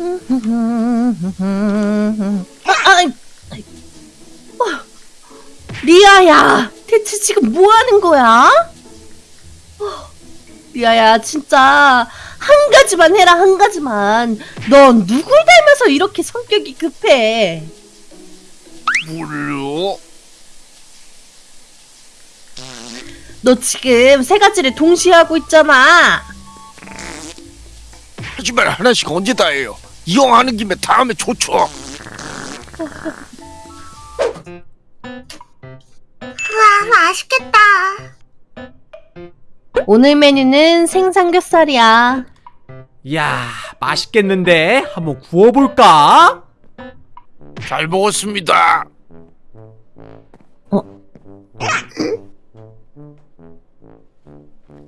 아, 아, 아, 리아야, 대체 지금 뭐 하는 거야? 어, 리아야, 진짜 한 가지만 해라, 한 가지만. 넌 누굴 닮아서 이렇게 성격이 급해? 몰라. 너 지금 세 가지를 동시에 하고 있잖아. 하지만 하나씩 언제 다 해요? 이왕 하는 김에 다음에 좋죠. 우와 맛있겠다. 오늘 메뉴는 생삼겹살이야. 이야 맛있겠는데 한번 구워볼까? 잘 먹었습니다.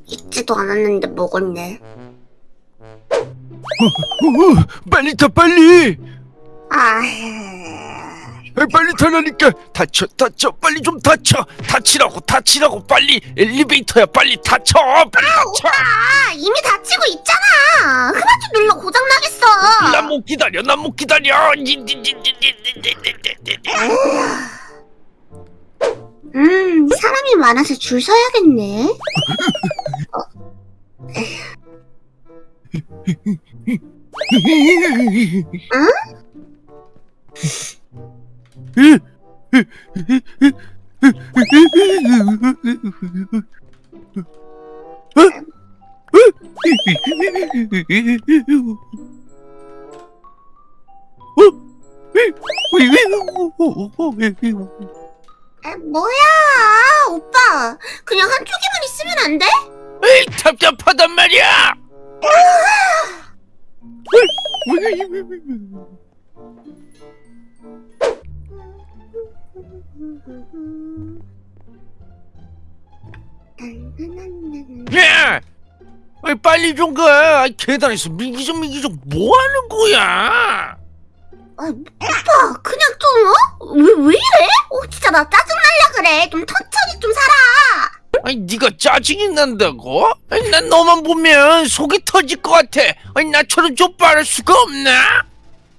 익지도 않았는데 먹었네. 어, 빨리 타 빨리. 아, 아, 빨리 타라니까 다쳐 다쳐 빨리 좀 다쳐 다치라고 다치라고 빨리 엘리베이터야 빨리 다쳐 빨리 다쳐 아 이미 다치고 있잖아. 그만 좀 눌러 고장 나겠어. 난 못 기다려 난 못 기다려 음, 사람이 많아서 줄 서야겠네. 아, 뭐야, 오빠. 그냥 한쪽에만 있으면 안 돼? 에이 답답하단 말이야 야 아이, 빨리 좀가 계단에서 미기적 미기적 뭐 하는 거야 아, 오빠, 그냥 좀, 어? 왜, 왜 이래? 어, 진짜 나 짜증날라 그래. 좀 천천히 좀 살아. 아니 네가 짜증이 난다고? 아니 난 너만 보면 속이 터질 것 같아 아니 나처럼 좀 빠를 수가 없나?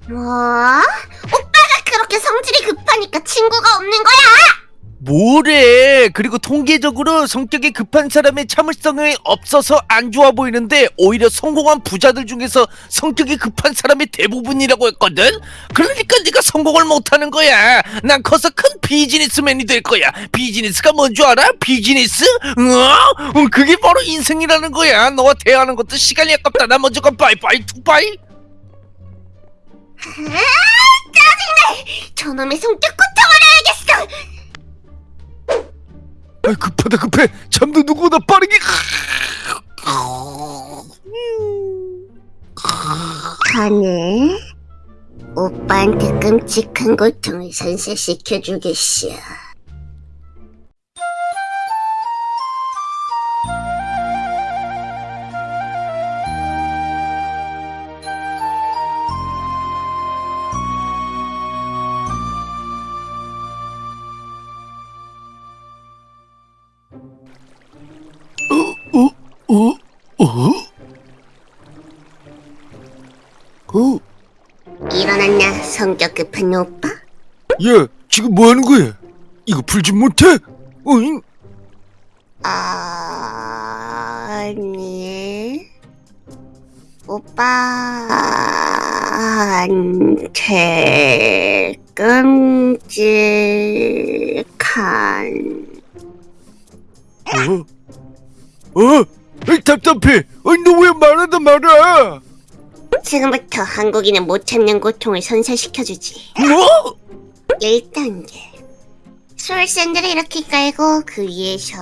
뭐? 오빠가 그렇게 성질이 급하니까 친구가 없는 거야! 뭐래 그리고 통계적으로 성격이 급한 사람의 참을성이 없어서 안 좋아 보이는데 오히려 성공한 부자들 중에서 성격이 급한 사람이 대부분이라고 했거든 그러니까 네가 성공을 못하는 거야 난 커서 큰 비즈니스맨이 될 거야 비즈니스가 뭔 줄 알아? 비즈니스? 어? 어, 그게 바로 인생이라는 거야 너와 대화하는 것도 시간이 아깝다 나 먼저 가 빠이빠이 투빠이 아, 짜증나! 저놈의 성격 고쳐버려야겠어! 아 급하다 급해 잠도 누구보다 빠르게 가네. 오빠한테 끔찍한 고통을 선사시켜주겠어. 어? 어? 어? 일어났냐, 성격 급한 오빠? 야, 지금 뭐 하는 거야? 이거 풀지 못해? 어잉? 아니, 오빠한테 끔찍한 어? 어? 에이, 답답해. 너 왜 말하다 말아? 지금부터 한국인은 못 참는 고통을 선사시켜주지. 뭐? 1단계. 솔샌들을 이렇게 깔고 그 위에서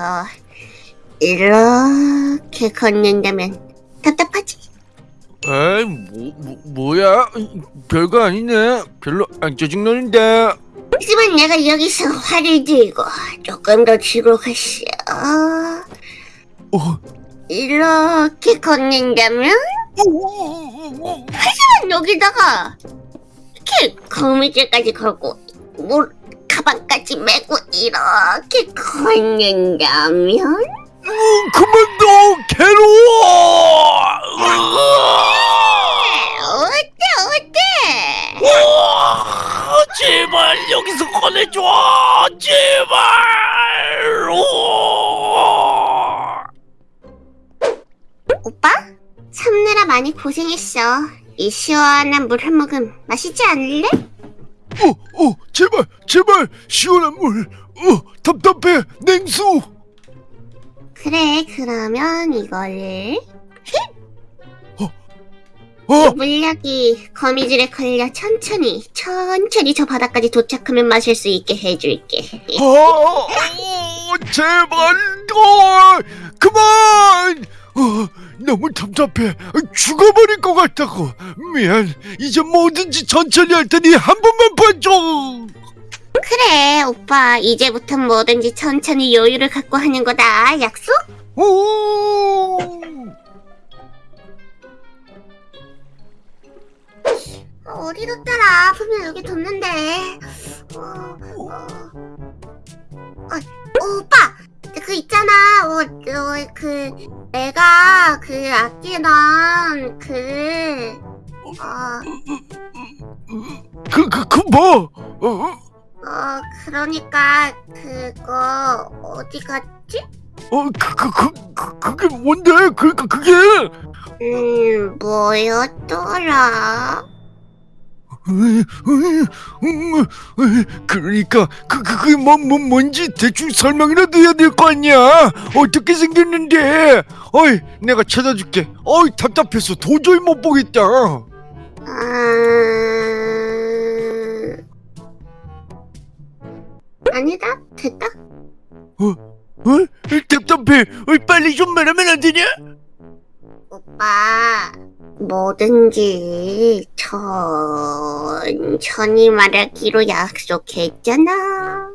이렇게 걷는다면 답답하지? 아이, 뭐, 뭐, 뭐야? 별거 아니네. 별로 안 짜증나는데. 하지만 내가 여기서 활을 들고 조금 더 뒤로 갔어. 어? 이렇게 걷는다면? 하지만 여기다가 이렇게 거미줄까지 걸고 뭘 가방까지 메고 이렇게 걷는다면? 음, 그만둬 괴로워 어때 어때 제발 여기서 꺼내줘 제발 우와. 참느라 많이 고생했어. 이 시원한 물 한 모금 마시지 않을래? 어, 어, 제발, 제발, 시원한 물. 어, 답답해, 냉수. 그래, 그러면 이걸 어, 물약이 거미줄에 걸려 천천히 천천히 저 바닥까지 도착하면 마실 수 있게 해줄게. 어, 어, 제발, 어, 그만. 어, 너무 답답해. 죽어버릴 것 같다고. 미안. 이제 뭐든지 천천히 할 테니 한 번만 봐줘. 그래, 오빠 이제부터 뭐든지 천천히 여유를 갖고 하는 거다. 약속? 오. 어디 뒀더라? 분명 여기 뒀는데. 어, 어. 어, 오빠, 그 있잖아. 어, 어, 그 내가 그 아끼던 그 어, 그, 그, 그 뭐? 어, 어, 그러니까 그거 어디 갔지? 어, 그, 그, 그, 그, 그게 뭔데? 그, 그, 그게? 음, 뭐였더라? 그러니까 그 그게 뭐, 뭐 뭔지 대충 설명이라도 해야 될 거 아니야 어떻게 생겼는데 어이 내가 찾아줄게 어이 답답해서 도저히 못 보겠다 어? 음... 아니다, 됐다. 어? 답답해 어이 빨리 좀 말하면 안 되냐? 오빠, 뭐든지 천천히 말하기로 약속했잖아.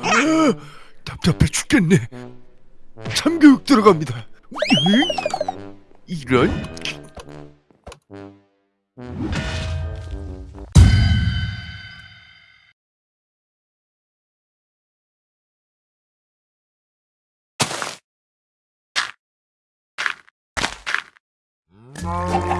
아, 답답해 죽겠네. 참교육 들어갑니다. 이런 Oh.